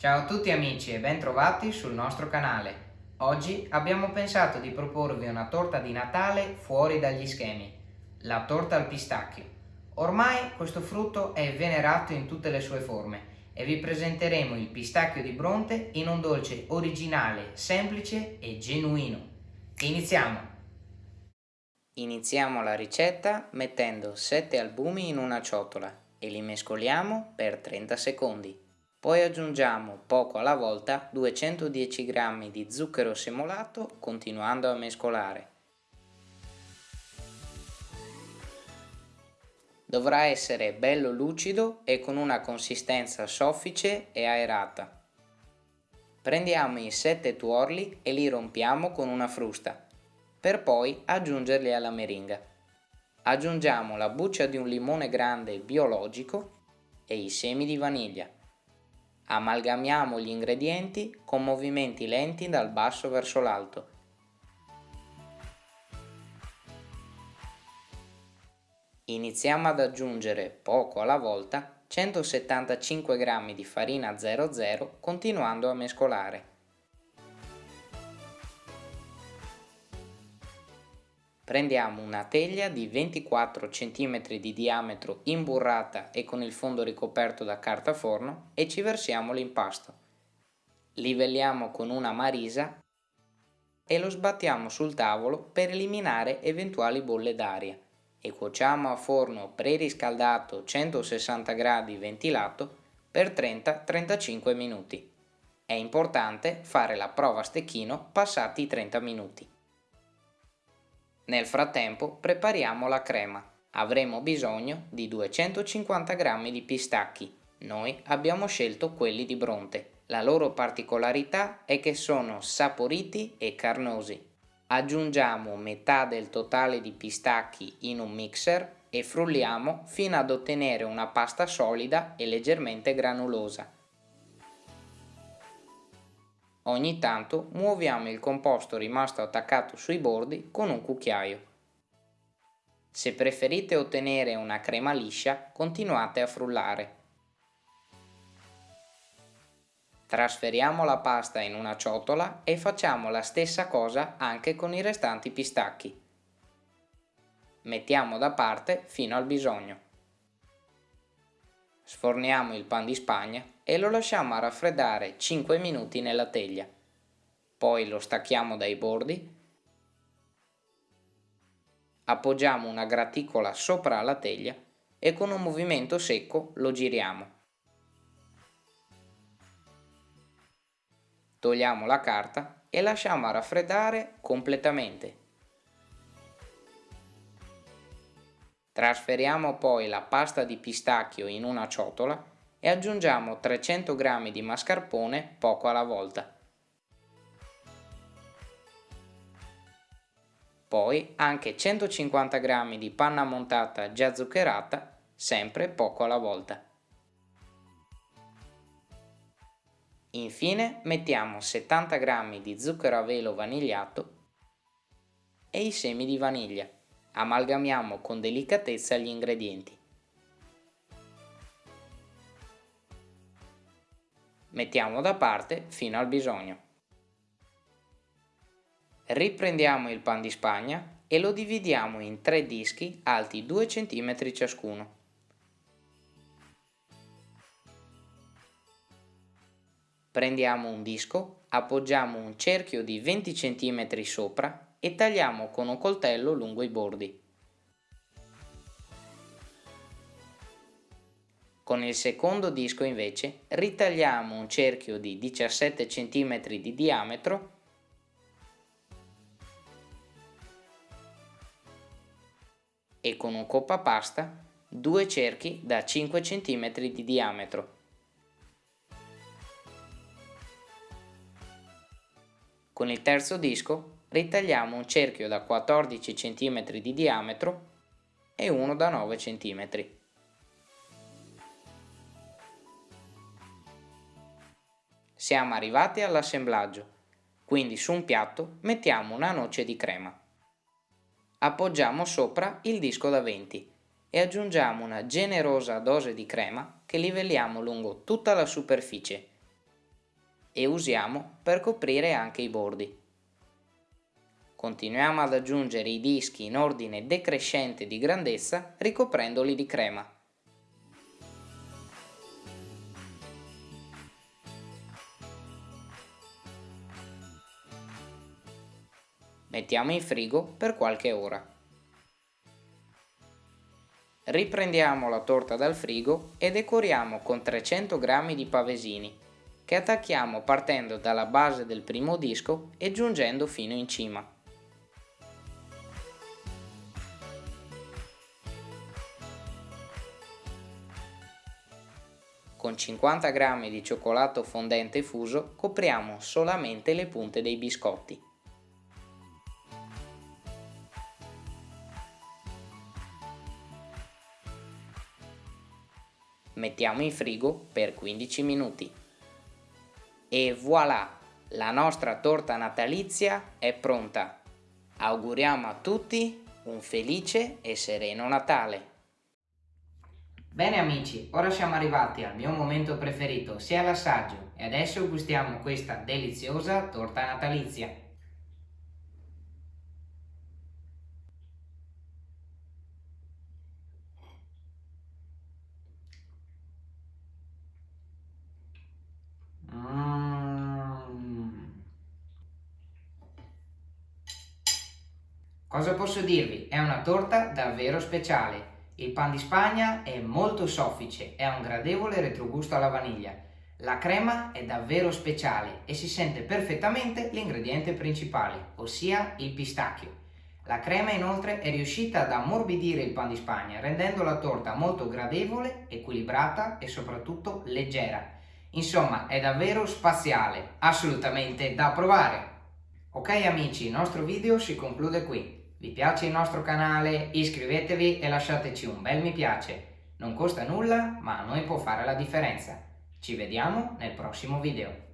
Ciao a tutti amici e bentrovati sul nostro canale. Oggi abbiamo pensato di proporvi una torta di Natale fuori dagli schemi, la torta al pistacchio. Ormai questo frutto è venerato in tutte le sue forme e vi presenteremo il pistacchio di Bronte in un dolce originale, semplice e genuino. Iniziamo! Iniziamo la ricetta mettendo 7 albumi in una ciotola e li mescoliamo per 30 secondi. Poi aggiungiamo poco alla volta 210 g di zucchero semolato continuando a mescolare. Dovrà essere bello lucido e con una consistenza soffice e aerata. Prendiamo i 7 tuorli e li rompiamo con una frusta, per poi aggiungerli alla meringa. Aggiungiamo la buccia di un limone grande biologico e i semi di vaniglia. Amalgamiamo gli ingredienti con movimenti lenti dal basso verso l'alto Iniziamo ad aggiungere poco alla volta 175 g di farina 00 continuando a mescolare. Prendiamo una teglia di 24 cm di diametro imburrata e con il fondo ricoperto da carta forno e ci versiamo l'impasto. Livelliamo con una marisa e lo sbattiamo sul tavolo per eliminare eventuali bolle d'aria e cuociamo a forno preriscaldato 160 gradi ventilato per 30-35 minuti. È importante fare la prova a stecchino passati i 30 minuti. Nel frattempo prepariamo la crema. Avremo bisogno di 250 g di pistacchi. Noi abbiamo scelto quelli di Bronte. La loro particolarità è che sono saporiti e carnosi Aggiungiamo metà del totale di pistacchi in un mixer e frulliamo fino ad ottenere una pasta solida e leggermente granulosa. Ogni tanto muoviamo il composto rimasto attaccato sui bordi con un cucchiaio. Se preferite ottenere una crema liscia, continuate a frullare. Trasferiamo la pasta in una ciotola e facciamo la stessa cosa anche con i restanti pistacchi. Mettiamo da parte fino al bisogno. Sforniamo il pan di spagna e lo lasciamo a raffreddare 5 minuti nella teglia. Poi lo stacchiamo dai bordi. Appoggiamo una graticola sopra la teglia e con un movimento secco lo giriamo. Togliamo la carta e lasciamo raffreddare completamente. Trasferiamo poi la pasta di pistacchio in una ciotola e aggiungiamo 300 g di mascarpone poco alla volta. Poi anche 150 g di panna montata già zuccherata, sempre poco alla volta. Infine mettiamo 70 g di zucchero a velo vanigliato e i semi di vaniglia. Amalgamiamo con delicatezza gli ingredienti. Mettiamo da parte fino al bisogno. Riprendiamo il pan di spagna e lo dividiamo in tre dischi alti 2 cm ciascuno. Prendiamo un disco, appoggiamo un cerchio di 20 cm sopra e tagliamo con un coltello lungo i bordi. Con il secondo disco invece ritagliamo un cerchio di 17 cm di diametro e con un coppapasta due cerchi da 5 cm di diametro Con il terzo disco ritagliamo un cerchio da 14 cm di diametro e uno da 9 cm. Siamo arrivati all'assemblaggio, quindi su un piatto mettiamo una noce di crema. Appoggiamo sopra il disco da 20 e aggiungiamo una generosa dose di crema che livelliamo lungo tutta la superficie e usiamo per coprire anche i bordi. Continuiamo ad aggiungere i dischi in ordine decrescente di grandezza ricoprendoli di crema. Mettiamo in frigo per qualche ora. Riprendiamo la torta dal frigo e decoriamo con 300 g di pavesini che attacchiamo partendo dalla base del primo disco e giungendo fino in cima. Con 50 g di cioccolato fondente fuso copriamo solamente le punte dei biscotti. Mettiamo in frigo per 15 minuti. E voilà! La nostra torta natalizia è pronta. Auguriamo a tutti un felice e sereno Natale! Bene amici, ora siamo arrivati al mio momento preferito, sia l'assaggio, e adesso gustiamo questa deliziosa torta natalizia. Cosa posso dirvi? È una torta davvero speciale il pan di Spagna è molto soffice e ha un gradevole retrogusto alla vaniglia. La crema è davvero speciale e si sente perfettamente l'ingrediente principale, ossia il pistacchio. La crema inoltre è riuscita ad ammorbidire il pan di Spagna, rendendo la torta molto gradevole, equilibrata e soprattutto leggera. Insomma, è davvero spaziale, assolutamente da provare! Ok amici, il nostro video si conclude qui. Vi piace il nostro canale? Iscrivetevi e lasciateci un bel mi piace. Non costa nulla, ma a noi può fare la differenza. Ci vediamo nel prossimo video.